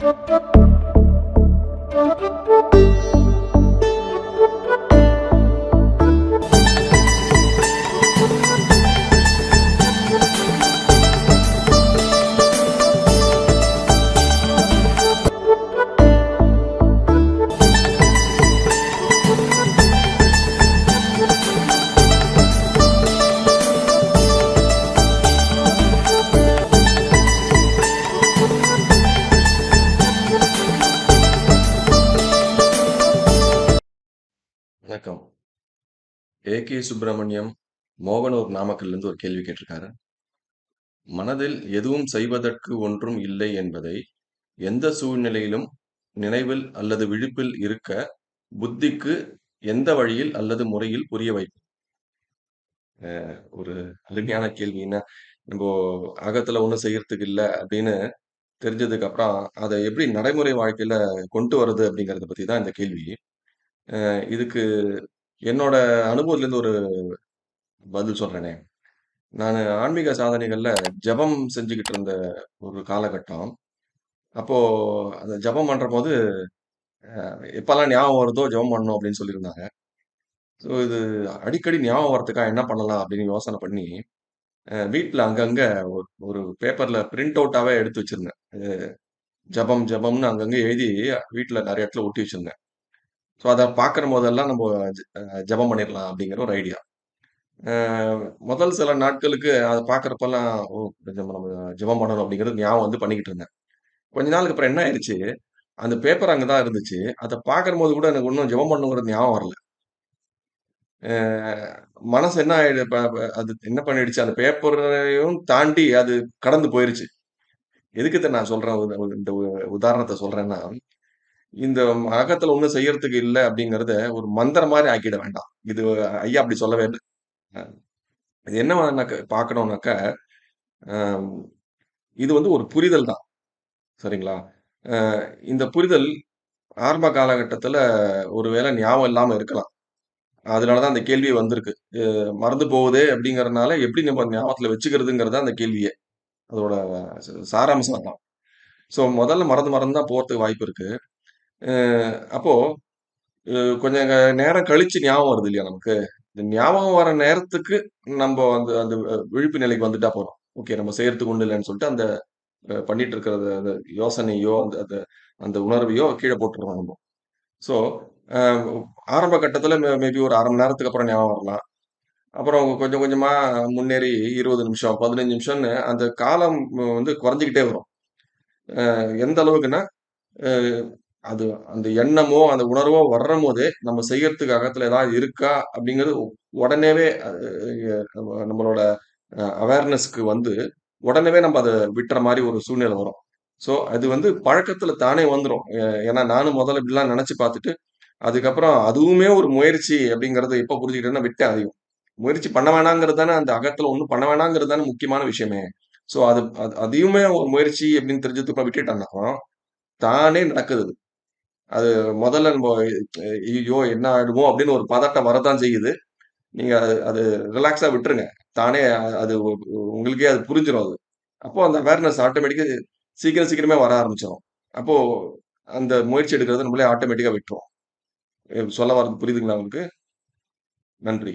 Thank you. வணக்கம். A K Subramaniam, Mohanur, நாமக்கல்லிருந்து ஒரு கேள்வி கேட்டிருக்காரு. மனதில் எதுவும் செய்வதற்கு ஒன்றும் இல்லை என்பதை, எந்த சூழ்நிலையிலும் நினைவில் அல்லது விழிப்பில் இருக்க, புத்திக்கு எந்த வழியில் அல்லது முறையில் புரிய வைப்பு ஒரு அருமையான கேள்வின்னா நம்ம ஆகத்துல அகத்துல ஒண்ணும் செய்யறதுக்கு இல்லை அப்படின்னு தெரிஞ்சதுக்கு அப்புறம், அதை எப்படி நடைமுறை வாழ்க்கையில கொண்டு வருது அப்படிங்கிறத பத்தி தான் இந்த கேள்வி. அ இதுக்கு என்னோட அனுபவத்திலேருந்து ஒரு பதில் சொல்றேனே. நானு ஆன்மீக சாதனைகள்ல ஜெபம் செஞ்சுகிட்டு இருந்த ஒரு காலகட்டம். அப்போ அந்த ஜெபம் பண்றபோது, அ எப்பலாம் ஞாபகம் வருதோ ஜெபம் பண்ணணும் அப்படின்னு சொல்லியிருந்தாங்க. ஸோ இது அடிக்கடி ஞாபகம் வரதுக்காக என்ன பண்ணலாம் அப்படின்னு யோசனை பண்ணி, அ வீட்ல அங்கங்க ஒரு ஒரு பேப்பர்ல பிரிண்ட் அவுட்டாவே எடுத்து வச்சிருந்தேன். அ ஜெபம் ஜெபம்னு அங்கங்க எழுதி வீட்ல நெறைய இடத்துல ஒட்டி வச்சிருந்தேன். ஸோ அதை பார்க்குற போதெல்லாம் நம்ம ஜ பண்ணிடலாம் ஜெபம் அப்படிங்கிற ஒரு ஐடியா. முதல் சில நாட்களுக்கு அதை பார்க்குறப்பெல்லாம் ஓ! கொஞ்சம் நம்ம ஜெபம் பண்ணணும் அப்படிங்கிறது ஞாபகம் வந்து பண்ணிக்கிட்டு இருந்தேன். கொஞ்ச நாளுக்கு அப்புறம் என்ன ஆயிடுச்சு அந்த பேப்பர் அங்கே தான் இருந்துச்சு. அத பார்க்கும்போது கூட எனக்கு இன்னும் ஜெபம் பண்ணுங்கிறது ஞாபகம் வரல. மனசு என்ன ஆயிடு அது என்ன பண்ணிடுச்சு, அந்த பேப்பரையும் தாண்டி அது கடந்து போயிருச்சு. எதுக்கு நான் சொல்றேன், இந்த உ உதாரணத்த சொல்றேன்னா, இந்த அகத்துல ஒன்றும் செய்யறதுக்கு இல்ல அப்படிங்கிறத ஒரு மந்திரம் மாதிரி ஆக்கிட வேண்டாம். இது ஐயா அப்படி சொல்லவே இல்லை இது என்ன பார்க்கணும்னாக்க, இது வந்து ஒரு புரிதல் தான். சரிங்களா? இந்த புரிதல் ஆரம்ப காலகட்டத்தில் ஒருவேளை ஞாபகம் இல்லாமல் இருக்கலாம். அதனால தான் அந்த கேள்வி வந்திருக்கு. மறந்து போகுது அப்படிங்கிறதுனால எப்படி நம்ம ஞாபகத்தில் வச்சுக்கிறதுங்கிறது தான் அந்த கேள்வியே. அதோட சாராம்சம் தான் ஸோ முதல்ல மறந்து மறந்து தான் போகிறதுக்கு வாய்ப்பு இருக்கு. அ அப்போ அ கொஞ்சம் க நேரம் கழிச்சு ஞாபகம் வருது இல்லையா நமக்கு? இந்த ஞாபகம் வர நேரத்துக்கு நம்ப அந்த அந்த அ விழிப்பு நிலைக்கு வந்துட்டா போதும். ஓகே நம்ம செய்யறதுக்கு ஒண்ணும் இல்லன்னு சொல்லிட்டு அந்த அ பண்ணிட்டு இருக்கிறத அந்த யோசனையோ, அந்த அந்த அந்த உணர்வையோ கீழ போட்டுறணும் நம்ம. ஸோ அ ஆரம்ப கட்டத்தில மே மேபி ஒரு 1/2 மணி நேரத்துக்கு அப்புறம் ஞாபகம் வரலாம். அப்புறம் கொஞ்சம் கொஞ்சமா முன்னேறி 20 நிமிஷம், 15 நிமிஷம்னு அந்த காலம் வந்து குறைஞ்சுகிட்டே வரும். அ எந்த அளவுக்குன்னா, அ அது அந்த எண்ணமோ, அந்த உணர்வோ வர்றம்போதே, நம்ம செய்யறதுக்கு அகத்துல ஏதாவது இருக்கா அப்படிங்கிறது உடனேவே நம்மளோட அவேர்னஸ்க்கு வந்து உடனேவே நம்ம அதை விட்டுற மாதிரி ஒரு சூழ்நிலை வரும். ஸோ அது வந்து பழக்கத்துல தானே வந்துரும். ஏன்னா நானும் முதல்ல இப்படிலாம் நினைச்சு பார்த்துட்டு, அதுக்கப்புறம் அதுவுமே ஒரு முயற்சி அப்படிங்கறத எப்ப புரிஞ்சுக்கிட்டேன்னா விட்டேன் அதிகம் முயற்சி பண்ண வேணாங்கிறது தானே அந்த அகத்துல ஒண்ணும் பண்ண வேணாங்கிறது தானே முக்கியமான விஷயமே. ஸோ அது அது அதையுமே ஒரு முயற்சி அப்படின்னு தெரிஞ்சதுக்கு அப்புறம் விட்டுட்டேன்னா, தானே நடக்குது அது. முதல்ல நம்ம ஐயோ என்ன ஆயிடுமோ அப்படின்னு ஒரு பதட்டம் வரதான் செய்யுது. நீங்க அது அது ரிலாக்ஸா விட்டுருங்க. தானே அது உ உங்களுக்கே அது புரிஞ்சிடும் அது. அப்போ அந்த அவேர்னஸ் ஆட்டோமேட்டிக்கா சீக்கிரம் சீக்கிரமே வர ஆரம்பிச்சிடும் அப்போ அந்த முயற்சி எடுக்கிறத நம்மளே ஆட்டோமேட்டிக்கா விட்டுரும். சொல்ல வர்றது புரியுதுங்களா உங்களுக்கு? நன்றி.